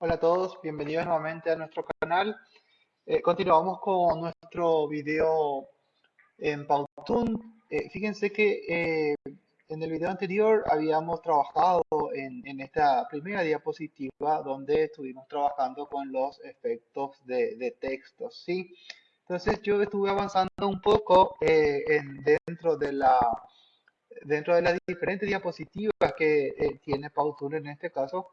Hola a todos, bienvenidos nuevamente a nuestro canal. Eh, continuamos con nuestro video en Powtoon. Eh, fíjense que eh, en el video anterior habíamos trabajado en, esta primera diapositiva donde estuvimos trabajando con los efectos de, de texto. ¿sí? Entonces yo estuve avanzando un poco dentro, de la, dentro de las diferentes diapositivas que tiene Powtoon en este caso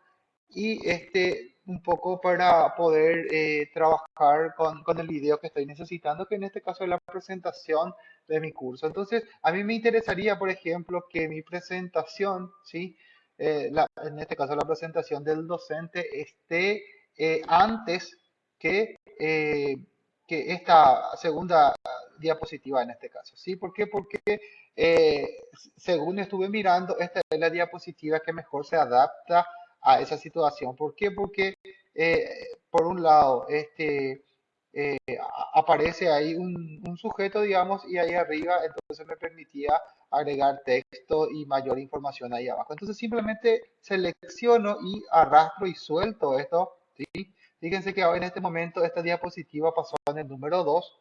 y este un poco para poder eh, trabajar con, con, el video que estoy necesitando, que en este caso es la presentación de mi curso. Entonces, a mí me interesaría, por ejemplo, que mi presentación, ¿sí? Eh, en este caso la presentación del docente, esté eh, antes que, que esta segunda diapositiva en este caso. ¿sí? ¿Por qué? Porque según estuve mirando, esta es la diapositiva que mejor se adapta a esa situación. ¿Por qué? Porque, eh, por un lado, este, eh, aparece ahí un, sujeto, digamos, y ahí arriba, entonces me permitía agregar texto y mayor información ahí abajo. Entonces simplemente selecciono y arrastro y suelto esto, ¿sí? Fíjense que ahora en este momento esta diapositiva pasó en el número 2.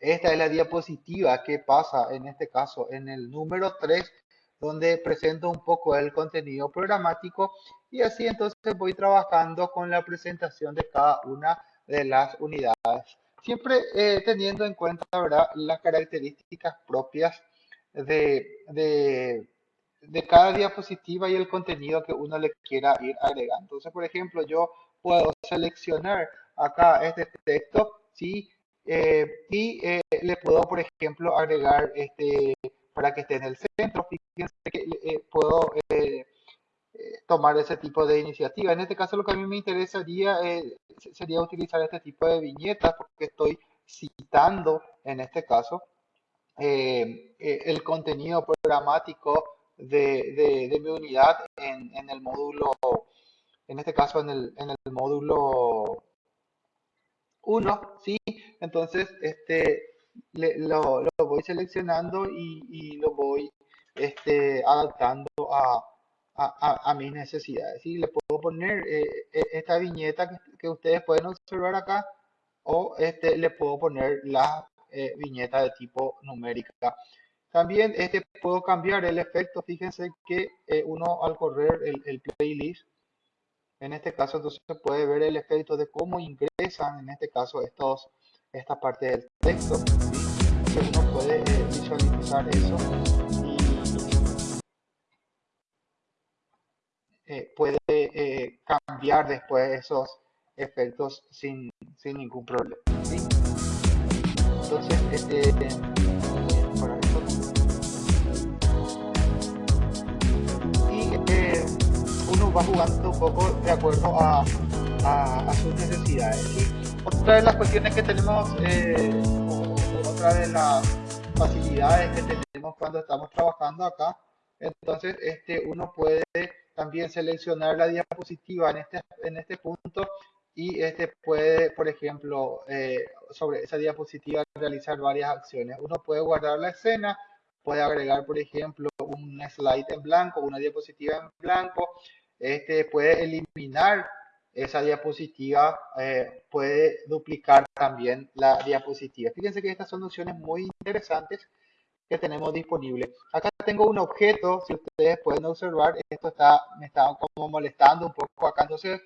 Esta es la diapositiva que pasa en este caso en el número 3 donde presento un poco el contenido programático y así entonces voy trabajando con la presentación de cada una de las unidades. Siempre eh, teniendo en cuenta ¿verdad? las características propias de, de, cada diapositiva y el contenido que uno le quiera ir agregando. Entonces, por ejemplo, yo puedo seleccionar acá este texto ¿sí? Eh, y eh, le puedo, por ejemplo, agregar este para que esté en el centro. Fíjense que eh, puedo eh, eh, tomar ese tipo de iniciativa. En este caso lo que a mí me interesaría sería utilizar este tipo de viñetas porque estoy citando en este caso el contenido programático de, mi unidad en, en, el módulo, en este caso en el, en el módulo 1, ¿sí? Entonces, este, lo, lo, voy seleccionando y, y, lo voy este, adaptando a, a, a mis necesidades. Y le puedo poner eh, e, esta viñeta que, que, ustedes pueden observar acá o este, le puedo poner la eh, viñeta de tipo numérica. También este, puedo cambiar el efecto. Fíjense que eh, uno al correr el, el, playlist, en este caso entonces puede ver el efecto de cómo ingresan en este caso estos esta parte del texto que uno puede eh, visualizar eso y eh, puede eh, cambiar después esos efectos sin, sin ningún problema entonces este y uno va jugando un poco de acuerdo a, a sus necesidades otra de las cuestiones que tenemos, eh, otra de las facilidades que tenemos cuando estamos trabajando acá, entonces este, uno puede también seleccionar la diapositiva en este, en este punto y este puede, por ejemplo, eh, sobre esa diapositiva realizar varias acciones. Uno puede guardar la escena, puede agregar, por ejemplo, un slide en blanco, una diapositiva en blanco, este puede eliminar esa diapositiva eh, puede duplicar también la diapositiva. Fíjense que estas son opciones muy interesantes que tenemos disponibles. Acá tengo un objeto, si ustedes pueden observar, esto está, me está como molestando un poco acá, entonces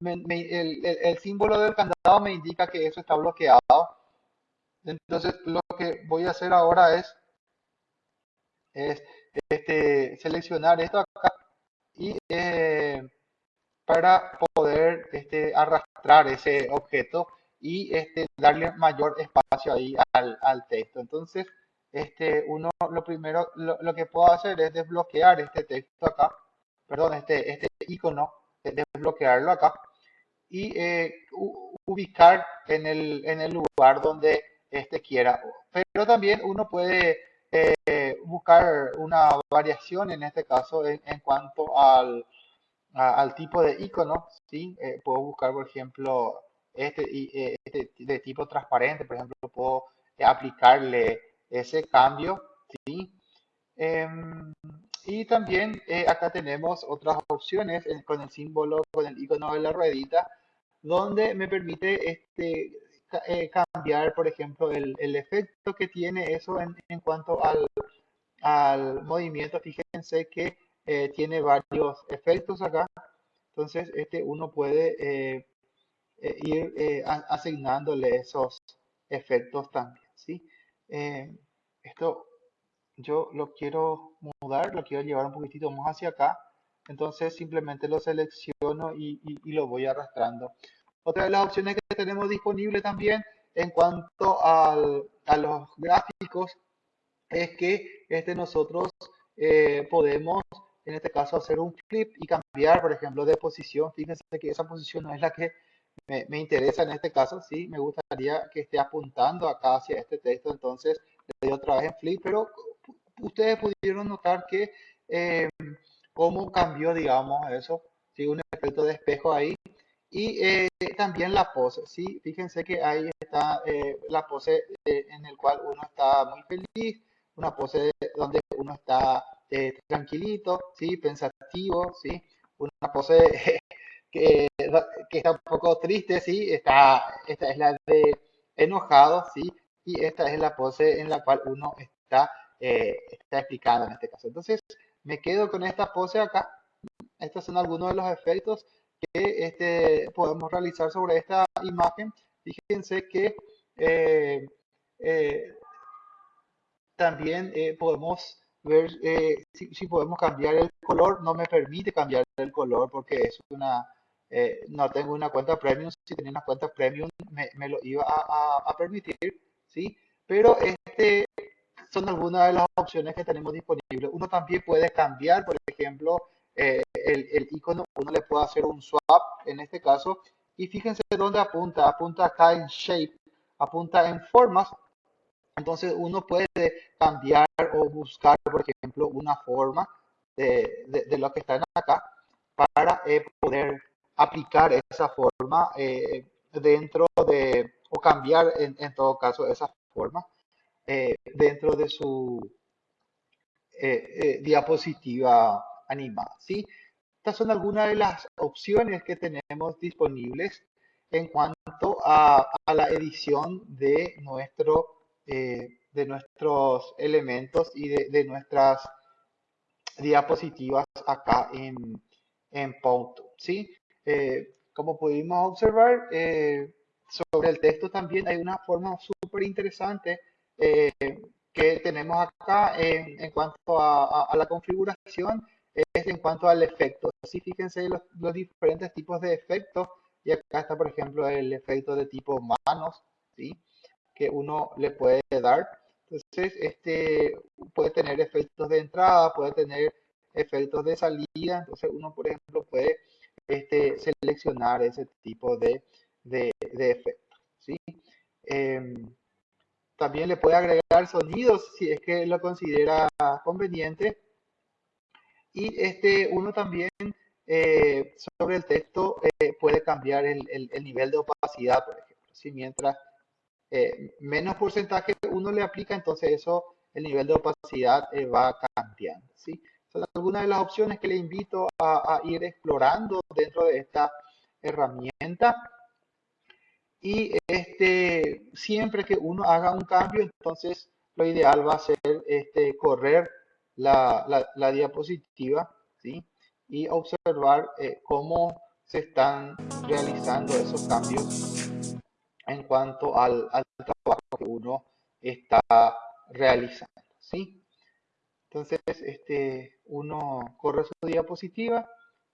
el, símbolo del candado me indica que eso está bloqueado. Entonces lo que voy a hacer ahora es, es este, seleccionar esto acá y eh, para poder este, arrastrar ese objeto y este, darle mayor espacio ahí al, al texto. Entonces, este, uno lo primero, lo, lo, que puedo hacer es desbloquear este texto acá, perdón, este, este icono, desbloquearlo acá y eh, ubicar en el, en el lugar donde este quiera. Pero también uno puede eh, buscar una variación en este caso en, en cuanto al, al tipo de icono, ¿sí? Eh, puedo buscar, por ejemplo, este, eh, este, de tipo transparente, por ejemplo, puedo aplicarle ese cambio, ¿sí? Em, Y también eh, acá tenemos otras opciones eh, con el símbolo, con el icono de la ruedita, donde me permite este, eh, cambiar, por ejemplo, el, el, efecto que tiene eso en, en cuanto al, al, movimiento. Fíjense que tiene varios efectos acá. Entonces, este uno puede ir asignándole esos efectos también. ¿sí? esto yo lo quiero mudar, lo quiero llevar un poquitito más hacia acá. Entonces simplemente lo selecciono y, lo voy arrastrando. Otra de las opciones que tenemos disponible también en cuanto a los gráficos es que este nosotros eh, podemos en este caso hacer un flip y cambiar por ejemplo de posición. Fíjense que esa posición no es la que me, me interesa en este caso. Sí, me gustaría que esté apuntando acá hacia este texto. Entonces le doy otra vez en flip, pero ustedes pudieron notar que eh, cómo cambió, digamos, eso, ¿sí? un efecto de espejo ahí. Y eh, también la pose, ¿sí? Fíjense que ahí está eh, la pose en el cual uno está muy feliz, una pose donde uno está tranquilito, ¿sí? Pensativo, ¿sí? Una pose que, está un poco triste, ¿sí? Está, esta es la de enojado, ¿sí? Y esta es la pose en la cual uno está eh, está explicando en este caso. Entonces, me quedo con esta pose acá. Estos son algunos de los efectos que este, podemos realizar sobre esta imagen. Fíjense que eh, eh, también podemos ver si, podemos cambiar el color. No me permite cambiar el color porque es una, no tengo una cuenta premium. Si tenía una cuenta premium me, lo iba a, a, permitir, ¿sí? Pero este, son algunas de las opciones que tenemos disponibles. Uno también puede cambiar, por ejemplo, eh, el, el, icono, uno le puede hacer un swap en este caso. Y fíjense dónde apunta, apunta acá en shape, apunta en formas. Entonces uno puede cambiar o buscar, por ejemplo, una forma de, de, lo que está acá para eh, poder aplicar esa forma eh, dentro de, o cambiar en, en todo caso esa forma eh, dentro de su diapositiva animada. ¿sí? Estas son algunas de las opciones que tenemos disponibles en cuanto a, la edición de, nuestro, de nuestros elementos y de, nuestras diapositivas acá en, en ¿sí? como pudimos observar, sobre el texto también hay una forma súper interesante eh, que tenemos acá en, cuanto a, la configuración es en cuanto al efecto. si fíjense los, diferentes tipos de efectos y acá está por ejemplo el efecto de tipo manos, ¿sí? Que uno le puede dar. Entonces, este puede tener efectos de entrada, puede tener efectos de salida. Entonces, uno, por ejemplo, puede este, seleccionar ese tipo de, de, de efectos. ¿sí? Em, también le puede agregar sonidos si es que lo considera conveniente. Y este, uno también eh, sobre el texto eh, puede cambiar el, nivel de opacidad, por ejemplo. Si mientras eh, menos porcentaje uno le aplica, entonces eso, el nivel de opacidad va cambiando. ¿sí? Son algunas de las opciones que le invito a ir explorando dentro de esta herramienta. Y este, siempre que uno haga un cambio, entonces lo ideal va a ser este, correr la, la, diapositiva ¿sí? y observar eh, cómo se están realizando esos cambios en cuanto al, al uno está realizando. ¿sí? Entonces, este, uno corre su diapositiva.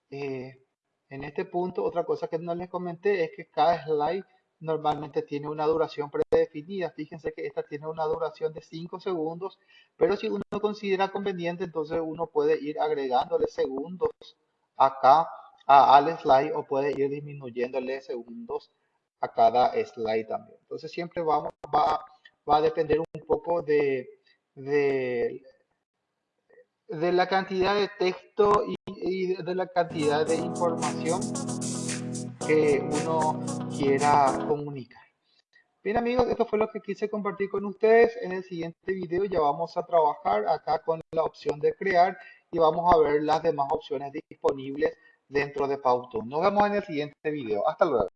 Eh, en este punto, otra cosa que no les comenté es que cada slide normalmente tiene una duración predefinida. Fíjense que esta tiene una duración de 5 segundos, pero si uno considera conveniente, entonces uno puede ir agregándole segundos acá a, al slide o puede ir disminuyéndole segundos a cada slide también. Entonces siempre vamos, va, va a depender un poco de, de, de la cantidad de texto y, de la cantidad de información que uno quiera comunicar. Bien amigos, esto fue lo que quise compartir con ustedes. En el siguiente video ya vamos a trabajar acá con la opción de crear y vamos a ver las demás opciones disponibles dentro de Powtoon. Nos vemos en el siguiente video. Hasta luego.